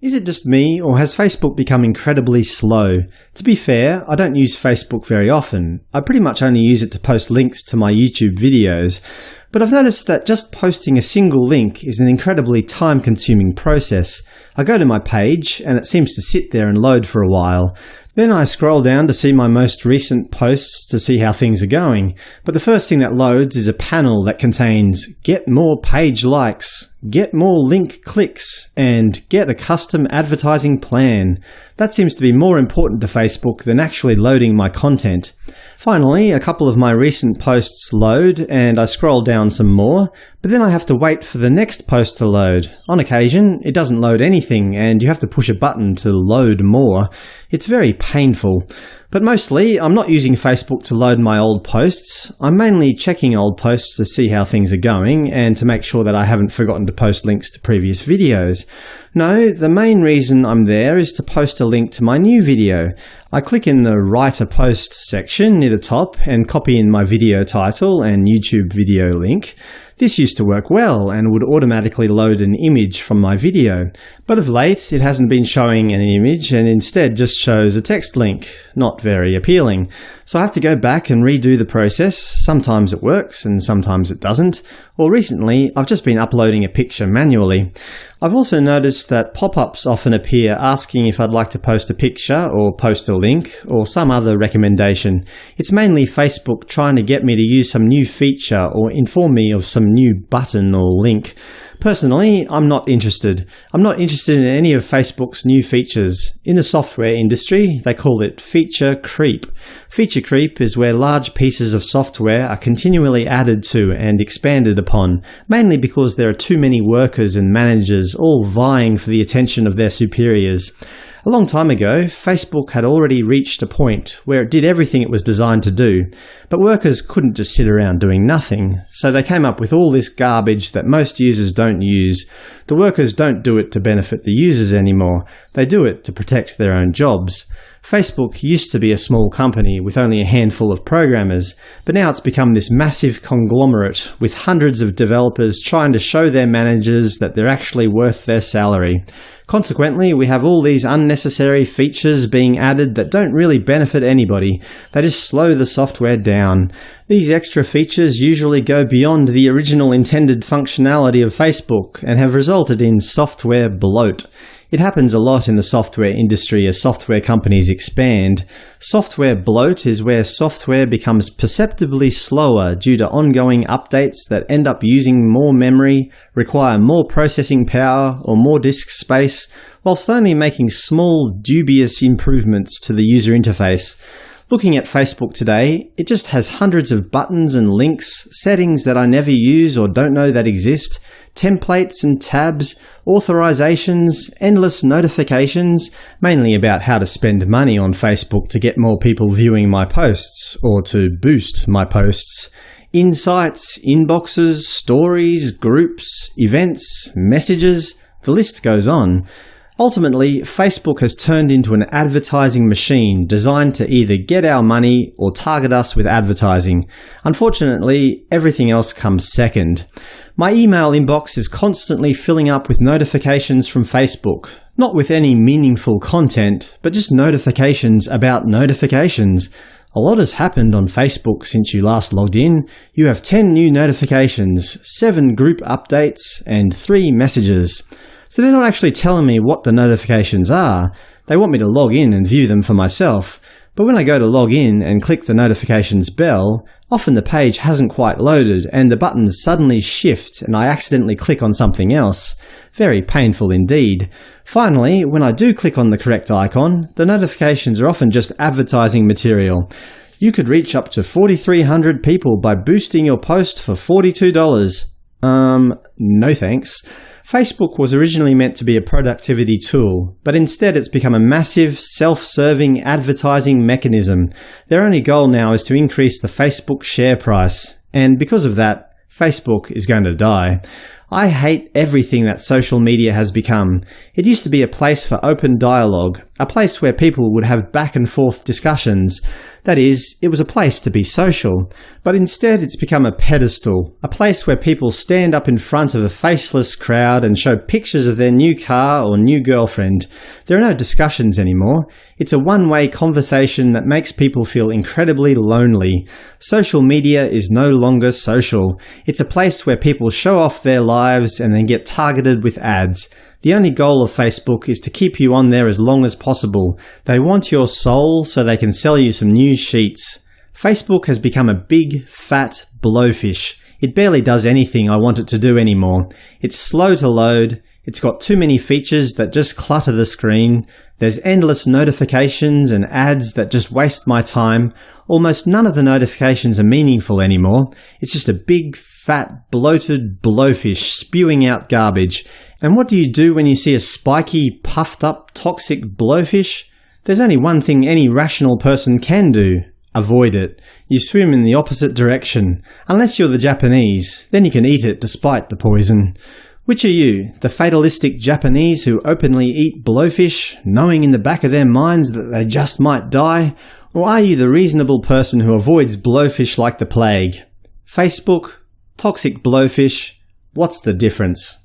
Is it just me, or has Facebook become incredibly slow? To be fair, I don't use Facebook very often. I pretty much only use it to post links to my YouTube videos. But I've noticed that just posting a single link is an incredibly time-consuming process. I go to my page, and it seems to sit there and load for a while. Then I scroll down to see my most recent posts to see how things are going, but the first thing that loads is a panel that contains Get more page likes, Get more link clicks, and Get a custom advertising plan. That seems to be more important to Facebook than actually loading my content. Finally, a couple of my recent posts load, and I scroll down some more, but then I have to wait for the next post to load. On occasion, it doesn't load anything, and you have to push a button to load more. It's very painful. But mostly, I'm not using Facebook to load my old posts. I'm mainly checking old posts to see how things are going, and to make sure that I haven't forgotten to post links to previous videos. No, the main reason I'm there is to post a link to my new video. I click in the Write a Post section near the top and copy in my video title and YouTube video link. This used to work well and would automatically load an image from my video, but of late it hasn't been showing an image and instead just shows a text link. Not very appealing. So I have to go back and redo the process. Sometimes it works and sometimes it doesn't. Or recently I've just been uploading a picture manually. I've also noticed that pop-ups often appear asking if I'd like to post a picture or post a link or some other recommendation. It's mainly Facebook trying to get me to use some new feature or inform me of some new button or link. Personally, I'm not interested. I'm not interested in any of Facebook's new features. In the software industry, they call it feature creep. Feature creep is where large pieces of software are continually added to and expanded upon, mainly because there are too many workers and managers all vying for the attention of their superiors. A long time ago, Facebook had already reached a point where it did everything it was designed to do, but workers couldn't just sit around doing nothing, so they came up with all this garbage that most users don't use. The workers don't do it to benefit the users anymore, they do it to protect their own jobs. Facebook used to be a small company with only a handful of programmers, but now it's become this massive conglomerate with hundreds of developers trying to show their managers that they're actually worth their salary. Consequently, we have all these unnecessary features being added that don't really benefit anybody, they just slow the software down. These extra features usually go beyond the original intended functionality of Facebook and have resulted in software bloat. It happens a lot in the software industry as software companies expand. Software bloat is where software becomes perceptibly slower due to ongoing updates that end up using more memory, require more processing power or more disk space, whilst only making small, dubious improvements to the user interface. Looking at Facebook today, it just has hundreds of buttons and links, settings that I never use or don't know that exist, templates and tabs, authorizations, endless notifications, mainly about how to spend money on Facebook to get more people viewing my posts, or to boost my posts, insights, inboxes, stories, groups, events, messages, the list goes on. Ultimately, Facebook has turned into an advertising machine designed to either get our money or target us with advertising. Unfortunately, everything else comes second. My email inbox is constantly filling up with notifications from Facebook. Not with any meaningful content, but just notifications about notifications. A lot has happened on Facebook since you last logged in. You have 10 new notifications, 7 group updates, and 3 messages. So they're not actually telling me what the notifications are, they want me to log in and view them for myself. But when I go to log in and click the notifications bell, often the page hasn't quite loaded and the buttons suddenly shift and I accidentally click on something else. Very painful indeed. Finally, when I do click on the correct icon, the notifications are often just advertising material. You could reach up to 4,300 people by boosting your post for $42. Um, no thanks. Facebook was originally meant to be a productivity tool, but instead it's become a massive, self-serving advertising mechanism. Their only goal now is to increase the Facebook share price, and because of that, Facebook is going to die. I hate everything that social media has become. It used to be a place for open dialogue, a place where people would have back and forth discussions. That is, it was a place to be social. But instead it's become a pedestal, a place where people stand up in front of a faceless crowd and show pictures of their new car or new girlfriend. There are no discussions anymore. It's a one-way conversation that makes people feel incredibly lonely. Social media is no longer social. It's a place where people show off their lives and then get targeted with ads. The only goal of Facebook is to keep you on there as long as possible. They want your soul so they can sell you some news sheets. Facebook has become a big, fat blowfish. It barely does anything I want it to do anymore. It's slow to load, it's got too many features that just clutter the screen, there's endless notifications and ads that just waste my time, almost none of the notifications are meaningful anymore, it's just a big, fat, bloated blowfish spewing out garbage. And what do you do when you see a spiky, puffed up, toxic blowfish? There's only one thing any rational person can do. Avoid it. You swim in the opposite direction. Unless you're the Japanese, then you can eat it despite the poison. Which are you, the fatalistic Japanese who openly eat blowfish, knowing in the back of their minds that they just might die? Or are you the reasonable person who avoids blowfish like the plague? Facebook? Toxic blowfish? What's the difference?